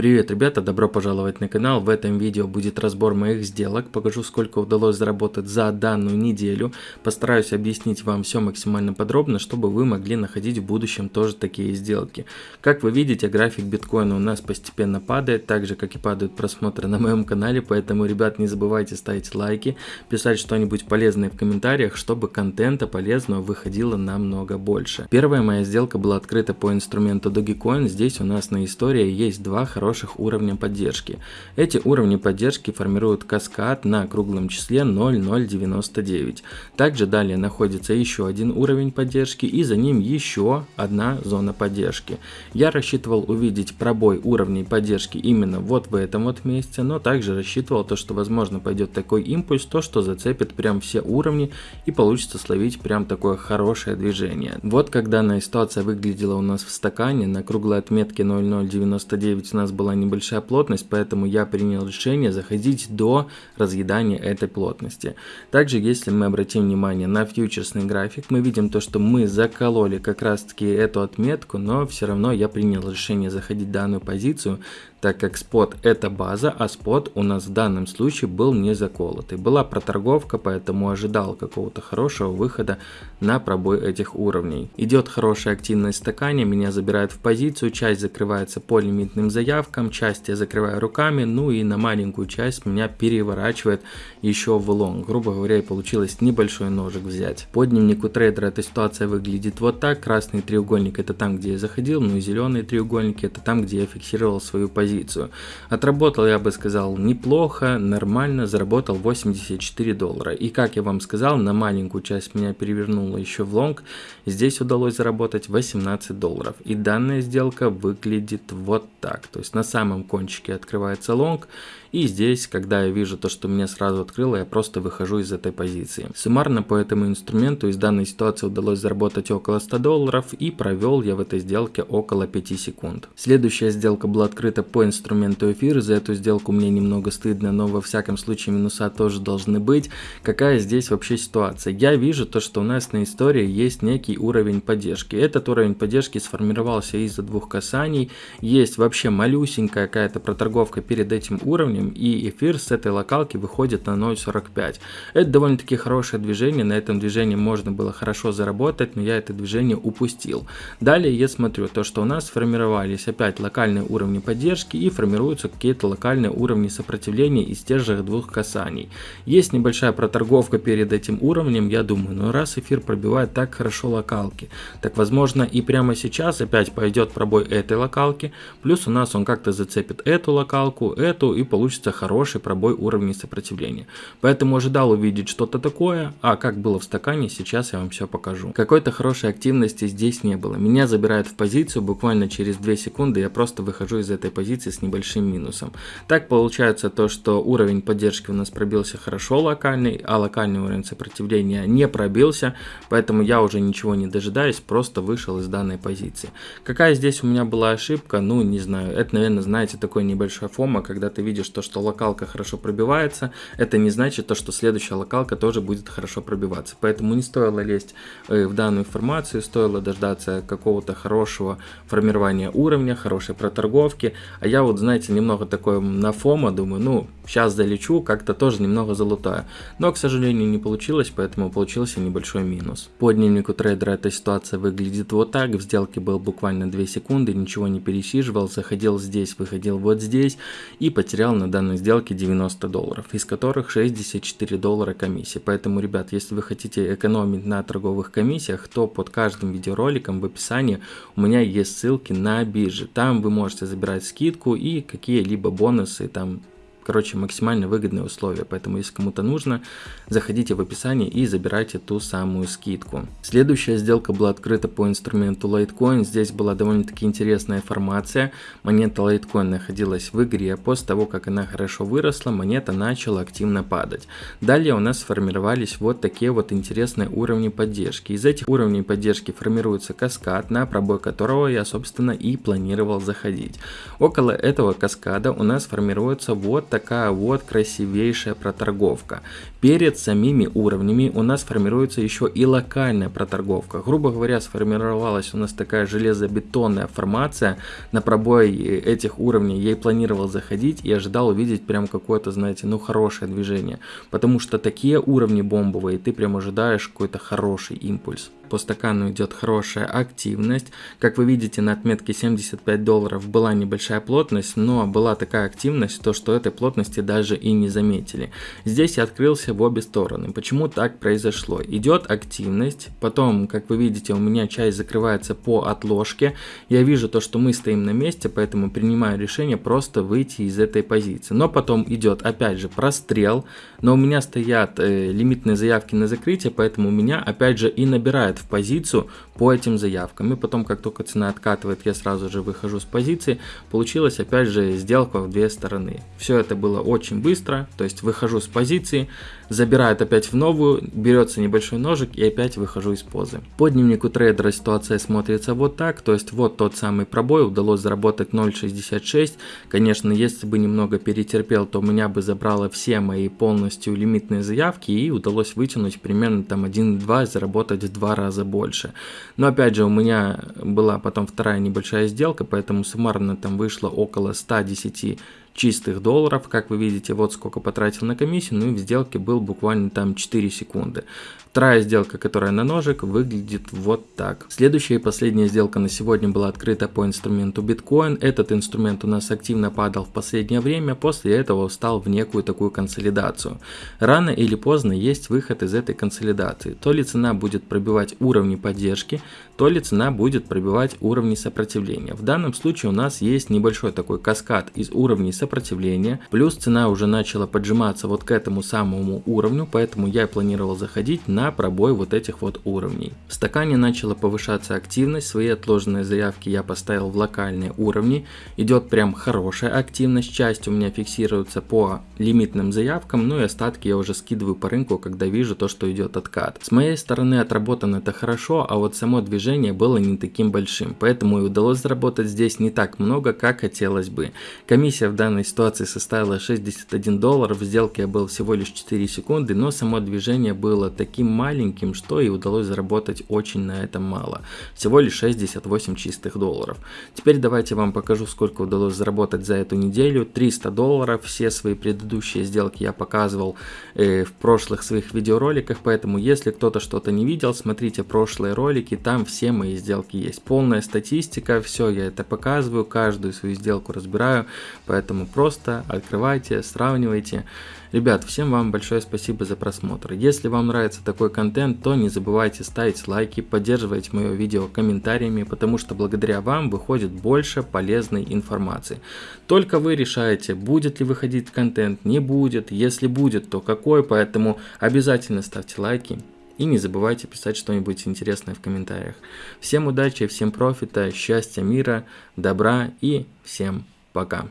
Привет, ребята, добро пожаловать на канал. В этом видео будет разбор моих сделок. Покажу, сколько удалось заработать за данную неделю. Постараюсь объяснить вам все максимально подробно, чтобы вы могли находить в будущем тоже такие сделки. Как вы видите, график биткоина у нас постепенно падает, так же, как и падают просмотры на моем канале. Поэтому, ребят, не забывайте ставить лайки, писать что-нибудь полезное в комментариях, чтобы контента полезного выходило намного больше. Первая моя сделка была открыта по инструменту Dogecoin. Здесь у нас на истории есть два хороших хороших уровня поддержки. Эти уровни поддержки формируют каскад на круглом числе 0,099. Также далее находится еще один уровень поддержки и за ним еще одна зона поддержки. Я рассчитывал увидеть пробой уровней поддержки именно вот в этом вот месте, но также рассчитывал то, что возможно пойдет такой импульс, то что зацепит прям все уровни и получится словить прям такое хорошее движение. Вот как данная ситуация выглядела у нас в стакане, на круглой отметке 0,099 у нас была небольшая плотность, поэтому я принял решение заходить до разъедания этой плотности. Также, если мы обратим внимание на фьючерсный график, мы видим то, что мы закололи как раз таки эту отметку, но все равно я принял решение заходить в данную позицию, так как спот это база, а спот у нас в данном случае был не заколотый. Была проторговка, поэтому ожидал какого-то хорошего выхода на пробой этих уровней. Идет хорошая активность стакане, меня забирают в позицию, часть закрывается по лимитным заявкам, часть я закрываю руками, ну и на маленькую часть меня переворачивает еще в long. Грубо говоря, получилось небольшой лонжик взять. По дневнику трейдера эта ситуация выглядит вот так. Красный треугольник это там, где я заходил, ну и зеленые треугольники это там, где я фиксировал свою позицию позицию. Отработал, я бы сказал, неплохо, нормально, заработал 84 доллара. И как я вам сказал, на маленькую часть меня перевернуло еще в long. Здесь удалось заработать 18 долларов. И данная сделка выглядит вот так. То есть на самом кончике открывается long. И здесь, когда я вижу то, что меня сразу открыло, я просто выхожу из этой позиции. Суммарно по этому инструменту из данной ситуации удалось заработать около 100 долларов и провел я в этой сделке около 5 секунд. Следующая сделка была открыта по инструменту эфир, за эту сделку мне немного стыдно, но во всяком случае минуса тоже должны быть. Какая здесь вообще ситуация? Я вижу то, что у нас на истории есть некий уровень поддержки. Этот уровень поддержки сформировался из-за двух касаний. Есть вообще малюсенькая какая-то проторговка перед этим уровнем, уровнем, и эфир с этой локалки выходит на 0.45. Это довольно-таки хорошее движение, на этом движении можно было хорошо заработать, но я это движение упустил. Далее я смотрю то, что у нас сформировались опять локальные уровни поддержки и формируются какие-то локальные уровни сопротивления из тех же двух касаний. Есть небольшая проторговка перед этим уровнем, я думаю, но раз эфир пробивает так хорошо локалки, так возможно и прямо сейчас опять пойдет пробой этой локалки, плюс у нас он как-то зацепит эту локалку, эту и получится получится хороший пробой уровней сопротивления. Поэтому ожидал увидеть что-то такое, а как было в стакане, сейчас я вам все покажу. Какой-то хорошей активности здесь не было. Меня забирают в позицию, буквально через 2 секунды я просто выхожу из этой позиции с небольшим минусом. Так получается то, что уровень поддержки у нас пробился хорошо локальный, а локальный уровень сопротивления не пробился, поэтому я уже ничего не дожидаюсь, просто вышел из данной позиции. Какая здесь у меня была ошибка, ну не знаю, это наверное знаете такой небольшой фома, когда ты видишь, что то, что локалка хорошо пробивается, это не значит то, что следующая локалка тоже будет хорошо пробиваться. Поэтому не стоило лезть э, в данную информацию, стоило дождаться какого-то хорошего формирования уровня, хорошей проторговки. А я вот, знаете, немного такой на фома, думаю, ну, сейчас залечу, как-то тоже немного залутаю. Но, к сожалению, не получилось, поэтому получился небольшой минус. По дневнику трейдера эта ситуация выглядит вот так. В сделке был буквально 2 секунды, ничего не пересиживал, заходил здесь, выходил вот здесь и потерял на данной сделке 90 долларов, из которых 64 доллара комиссии. Поэтому, ребят, если вы хотите экономить на торговых комиссиях, то под каждым видеороликом в описании у меня есть ссылки на биржи. Там вы можете забирать скидку и какие-либо бонусы там Короче, максимально выгодные условия, поэтому если кому-то нужно, заходите в описание и забирайте ту самую скидку. Следующая сделка была открыта по инструменту Litecoin. Здесь была довольно-таки интересная информация. Монета Litecoin находилась в игре. После того, как она хорошо выросла, монета начала активно падать. Далее у нас сформировались вот такие вот интересные уровни поддержки. Из этих уровней поддержки формируется каскад, на пробой которого я, собственно, и планировал заходить. Около этого каскада у нас формируется вот так такая вот красивейшая проторговка. Перед самими уровнями у нас формируется еще и локальная проторговка. Грубо говоря, сформировалась у нас такая железобетонная формация. На пробой этих уровней я и планировал заходить и ожидал увидеть прям какое-то, знаете, ну хорошее движение. Потому что такие уровни бомбовые, ты прям ожидаешь какой-то хороший импульс по стакану идет хорошая активность. Как вы видите, на отметке 75 долларов была небольшая плотность, но была такая активность, то что этой плотности даже и не заметили. Здесь я открылся в обе стороны. Почему так произошло? Идет активность, потом, как вы видите, у меня часть закрывается по отложке. Я вижу то, что мы стоим на месте, поэтому принимаю решение просто выйти из этой позиции. Но потом идет, опять же, прострел, но у меня стоят э, лимитные заявки на закрытие, поэтому у меня, опять же, и набирает в позицию по этим заявкам. И потом, как только цена откатывает, я сразу же выхожу с позиции. Получилась опять же сделка в две стороны. Все это было очень быстро, то есть выхожу с позиции, забирает опять в новую, берется небольшой ножик и опять выхожу из позы. По дневнику трейдера ситуация смотрится вот так, то есть вот тот самый пробой, удалось заработать 0.66. Конечно, если бы немного перетерпел, то у меня бы забрало все мои полностью лимитные заявки и удалось вытянуть примерно там 1.2 заработать в два раза больше. Но опять же, у меня была потом вторая небольшая сделка, поэтому суммарно там вышло около 110 чистых долларов, как вы видите, вот сколько потратил на комиссию, ну и в сделке был буквально там 4 секунды. Вторая сделка, которая на ножик, выглядит вот так. Следующая и последняя сделка на сегодня была открыта по инструменту биткоин. Этот инструмент у нас активно падал в последнее время, после этого встал в некую такую консолидацию. Рано или поздно есть выход из этой консолидации. То ли цена будет пробивать уровни поддержки, то ли цена будет пробивать уровни сопротивления. В данном случае у нас есть небольшой такой каскад из уровней сопротивления, плюс цена уже начала поджиматься вот к этому самому уровню, поэтому я планировал заходить на пробой вот этих вот уровней. В стакане начала повышаться активность, свои отложенные заявки я поставил в локальные уровни, идет прям хорошая активность, часть у меня фиксируется по лимитным заявкам, ну и остатки я уже скидываю по рынку, когда вижу то, что идет откат. С моей стороны отработано это хорошо, а вот само движение было не таким большим, поэтому и удалось заработать здесь не так много, как хотелось бы. Комиссия в данной ситуации составила 61 доллар, в сделке я был всего лишь 4 секунды, но само движение было таким маленьким, что и удалось заработать очень на этом мало. Всего лишь 68 чистых долларов. Теперь давайте вам покажу, сколько удалось заработать за эту неделю. 300 долларов. Все свои предыдущие сделки я показывал э, в прошлых своих видеороликах, поэтому если кто-то что-то не видел, смотрите прошлые ролики, там все мои сделки есть. Полная статистика, все я это показываю, каждую свою сделку разбираю, поэтому просто открывайте, сравнивайте. Ребят, всем вам большое спасибо за просмотр. Если вам нравится такой контент, то не забывайте ставить лайки, поддерживать мое видео комментариями, потому что благодаря вам выходит больше полезной информации. Только вы решаете, будет ли выходить контент, не будет, если будет, то какой, поэтому обязательно ставьте лайки. И не забывайте писать что-нибудь интересное в комментариях. Всем удачи, всем профита, счастья, мира, добра и всем пока.